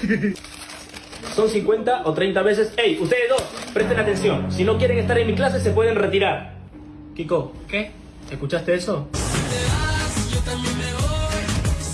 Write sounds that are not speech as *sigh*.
*laughs* Son 50 o 30 veces. ¡Ey! Ustedes dos, presten atención. Si no quieren estar en mi clase, se pueden retirar. Kiko, ¿Qué? ¿escuchaste eso?